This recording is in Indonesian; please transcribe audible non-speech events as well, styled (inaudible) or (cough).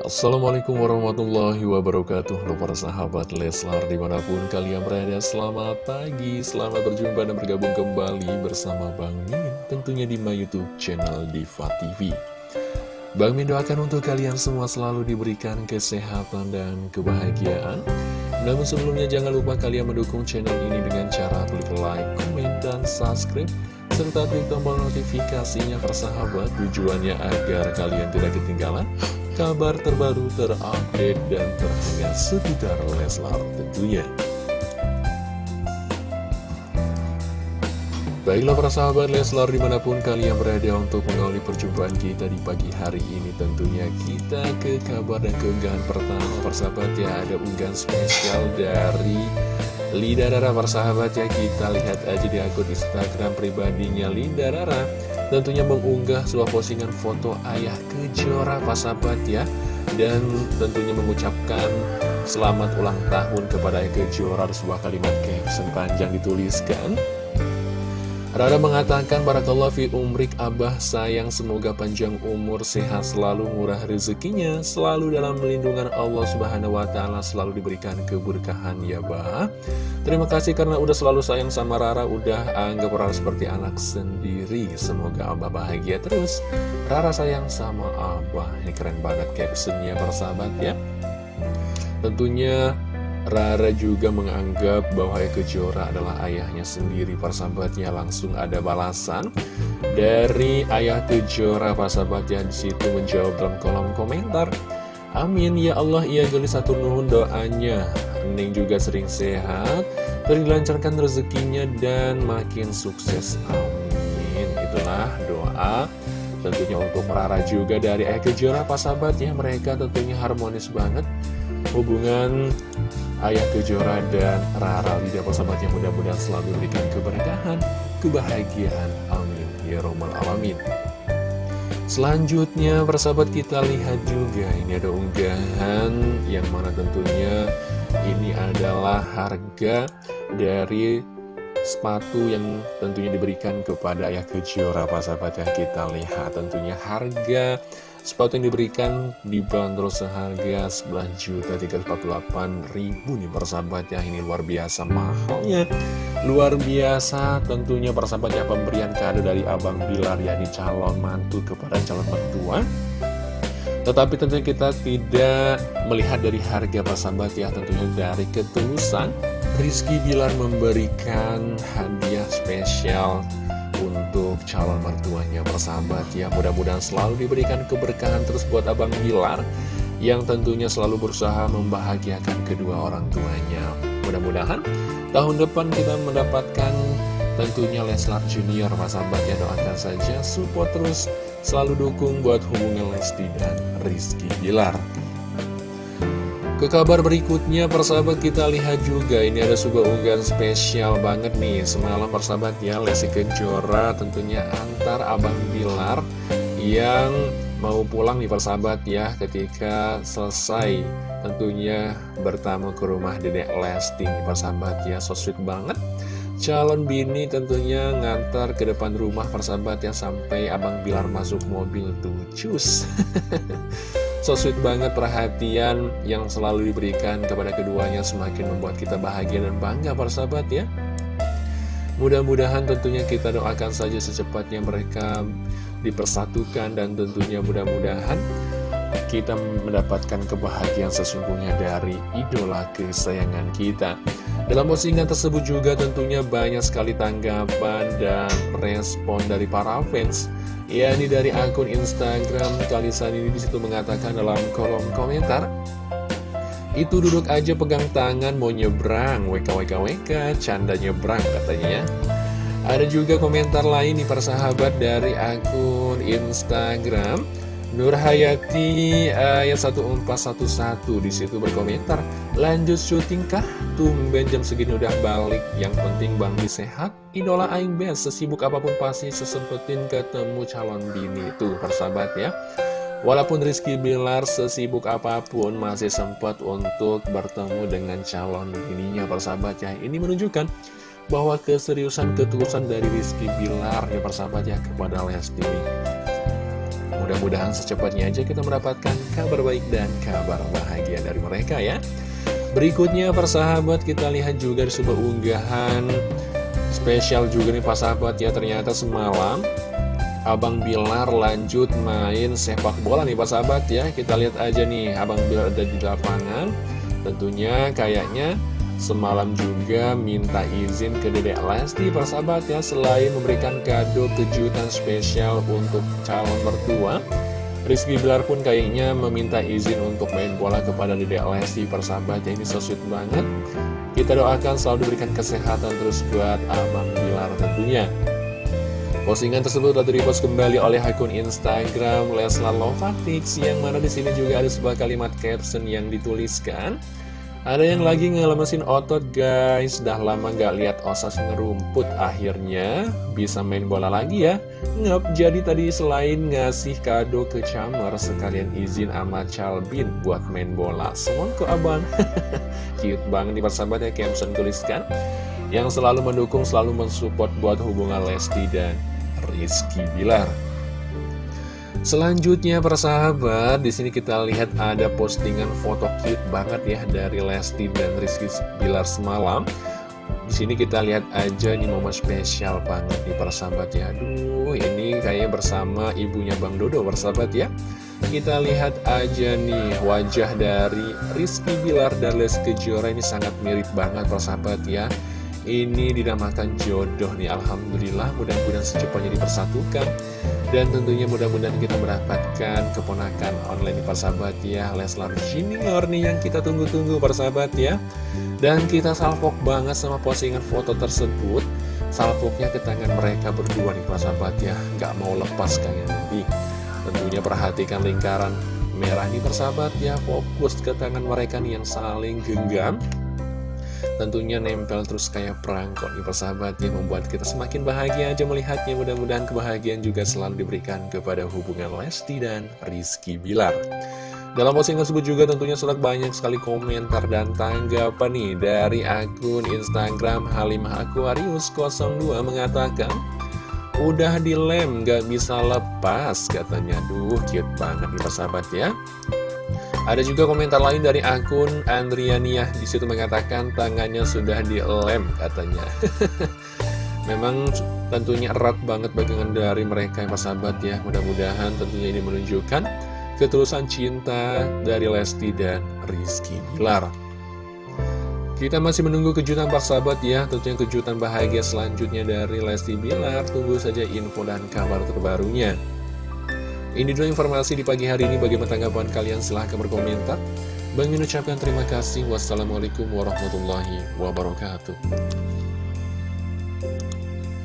Assalamualaikum warahmatullahi wabarakatuh. Halo para sahabat Leslar di mana pun kalian berada Selamat pagi, selamat berjumpa dan bergabung kembali bersama Bang Min Tentunya di my youtube channel Diva TV Bang Min doakan untuk kalian semua selalu diberikan kesehatan dan kebahagiaan. Namun sebelumnya jangan lupa kalian mendukung channel ini dengan cara klik like, komen, dan subscribe serta klik tombol notifikasinya persahabat tujuannya agar kalian tidak ketinggalan kabar terbaru terupdate dan terhangat seputar Leslar tentunya. Baiklah para sahabat Leslar di mana pun kalian berada untuk mengawali perjumpaan kita di pagi hari ini Tentunya kita ke kabar dan keunggahan pertama persahabat ya Ada unggahan spesial dari Lida Rara persahabat ya Kita lihat aja di akun Instagram pribadinya Lida Rara tentunya mengunggah sebuah postingan foto ayah kejora sahabat ya. Dan tentunya mengucapkan selamat ulang tahun kepada ayah kejora. Sebuah kalimat caption panjang dituliskan Rara mengatakan Barakallah fi umrik abah sayang semoga panjang umur sehat selalu murah rezekinya selalu dalam melindungan Allah subhanahu wa ta'ala selalu diberikan keberkahan ya bah. Terima kasih karena udah selalu sayang sama Rara udah anggap Rara seperti anak sendiri. Semoga abah bahagia terus. Rara sayang sama abah. Ini keren banget captionnya persahabat ya. Tentunya Rara juga menganggap bahwa Kejora adalah ayahnya sendiri. Persahabatnya langsung ada balasan dari ayah Kejora. Persahabatnya di situ menjawab dalam kolom komentar Amin ya Allah ia geli satu nuhun doanya. Neng juga sering sehat Terdilancarkan rezekinya dan makin sukses. Amin. Itulah doa Tentunya untuk Rara juga dari Ayah Kejora. Sahabat ya Mereka tentunya harmonis banget. Hubungan Ayah Kejora dan Rara Lidah persahabat yang mudah-mudahan selalu diberikan keberkahan, kebahagiaan. Amin. Ya Romal Alamin. Selanjutnya persahabat kita lihat juga ini ada unggahan yang mana tentunya ini adalah harga dari sepatu yang tentunya diberikan kepada Ayah Kejora persahabat yang kita lihat. Tentunya harga Sepatu yang diberikan dibanderol seharga ribu nih persahabat ya. Ini luar biasa mahalnya. Luar biasa tentunya persahabat ya pemberian kado dari Abang Bilar yakni calon mantu kepada calon mertua. Tetapi tentunya kita tidak melihat dari harga persahabat ya Tentunya dari ketulusan Rizky Bilar memberikan hadiah spesial untuk calon mertuanya persahabat ya. Mudah-mudahan selalu diberikan keberkahan terus buat Abang Bilar yang tentunya selalu berusaha membahagiakan kedua orang tuanya. Mudah-mudahan tahun depan kita mendapatkan tentunya Leslar Junior persahabat ya. Doakan saja support terus selalu dukung buat hubungan Lesti dan Rizky Bilar ke kabar berikutnya persahabat kita lihat juga ini ada sebuah unggahan spesial banget nih. Semalam persahabat ya Lesti Kejora tentunya antar Abang Bilar yang mau pulang nih persahabat ya Ketika selesai tentunya bertamu ke rumah dedek Lesti nih persahabat ya. So sweet banget. Calon bini tentunya ngantar ke depan rumah persahabat ya Sampai Abang Bilar masuk mobil tuh. Cus (laughs) So sweet banget perhatian yang selalu diberikan kepada keduanya semakin membuat kita bahagia dan bangga para sahabat ya. Mudah-mudahan tentunya kita doakan saja secepatnya mereka dipersatukan dan tentunya mudah-mudahan kita mendapatkan kebahagiaan sesungguhnya dari idola kesayangan kita. Dalam postingan tersebut juga tentunya banyak sekali tanggapan dan respon dari para fans Ya, ini dari akun Instagram Kalisan ini di situ mengatakan dalam kolom komentar Itu duduk aja pegang tangan mau nyebrang WKWKWK, canda nyebrang katanya ya Ada juga komentar lain nih persahabat dari akun Instagram Nur Hayati ayat 1411 di situ berkomentar lanjut syuting kah? Tumben jam segini udah balik. Yang penting Bang Bi sehat idola aing best sesibuk apa pun pasti sesempetin ketemu calon bini. Itu persahabat ya. Walaupun Rizky Bilar sesibuk apa pun masih sempat untuk bertemu dengan calon bininya persahabat ya. Ini menunjukkan bahwa keseriusan ketulusan dari Rizky Bilar ya persahabat ya kepada Lesti Mudah-mudahan secepatnya aja kita mendapatkan kabar baik dan kabar bahagia dari mereka ya. Berikutnya persahabat kita lihat juga di sebuah unggahan spesial juga nih sahabat ya. Ternyata semalam Abang Bilar lanjut main sepak bola nih sahabat ya. Kita lihat aja nih Abang Bilar ada di lapangan. Tentunya kayaknya semalam juga minta izin ke Dedek Lesti persahabat ya Selain memberikan kado kejutan spesial untuk calon mertua. Rizky Bilar pun kayaknya meminta izin untuk main bola kepada Dedek Lesti persahabat ya Ini so sweet banget. Kita doakan selalu diberikan kesehatan terus buat Abang Bilar tentunya. Postingan tersebut telah direpost kembali oleh akun Instagram Leslar Lovatix yang mana di sini juga ada sebuah kalimat caption yang dituliskan ada yang lagi ngelemesin otot guys. Dah lama gak lihat osas ngerumput. Akhirnya bisa main bola lagi ya. Ngep, jadi tadi selain ngasih kado ke Chamar Sekalian izin sama Calbin buat main bola. Semon ke abang. (laughs) Cute banget nih persahabat ya Caption tuliskan. Yang selalu mendukung, selalu mensupport buat hubungan Lesti dan Rizky Bilar Selanjutnya persahabat, di sini kita lihat ada postingan foto cute banget ya dari Lesti dan Rizky Bilar semalam. Di sini kita lihat aja nih momen spesial banget nih persahabat ya. Aduh, ini kayak bersama ibunya Bang Dodo persahabat ya. Kita lihat aja nih wajah dari Rizky Bilar dan Lesti Kejora ini sangat mirip banget persahabat ya. Ini dinamakan jodoh nih Alhamdulillah mudah-mudahan secepatnya dipersatukan dan tentunya mudah-mudahan kita mendapatkan keponakan online di persahabat ya Leslar Junior nih yang kita tunggu-tunggu persahabat ya. Dan kita salvok banget sama postingan foto tersebut. Salvoknya ke tangan mereka berdua nih persahabat ya Gak mau lepas kayak nanti Tentunya perhatikan lingkaran merah nih persahabat ya Fokus ke tangan mereka nih yang saling genggam tentunya nempel terus kayak perangkot nih persahabat yang membuat kita semakin bahagia aja melihatnya. Mudah-mudahan kebahagiaan juga selalu diberikan kepada hubungan Lesti dan Rizky Bilar. Dalam postingan tersebut juga tentunya surat banyak sekali komentar dan tanggapan nih dari akun Instagram Halimah Aquarius 02 mengatakan Udah dilem gak bisa lepas katanya. Duh cute banget nih persahabat ya ada juga komentar lain dari akun Andriania di situ mengatakan tangannya sudah dilem katanya. (laughs) Memang tentunya erat banget bagian dari mereka yang persahabat ya. Mudah-mudahan tentunya ini menunjukkan ketulusan cinta dari Lesti dan Rizky Bilar. Kita masih menunggu kejutan sahabat ya Tentunya kejutan bahagia selanjutnya dari Lesti Bilar Tunggu saja info dan kabar terbarunya ini dulu informasi di pagi hari ini. Bagaimana tanggapan kalian? Silahkan berkomentar. Bang ucapkan terima kasih. Wassalamualaikum warahmatullahi wabarakatuh.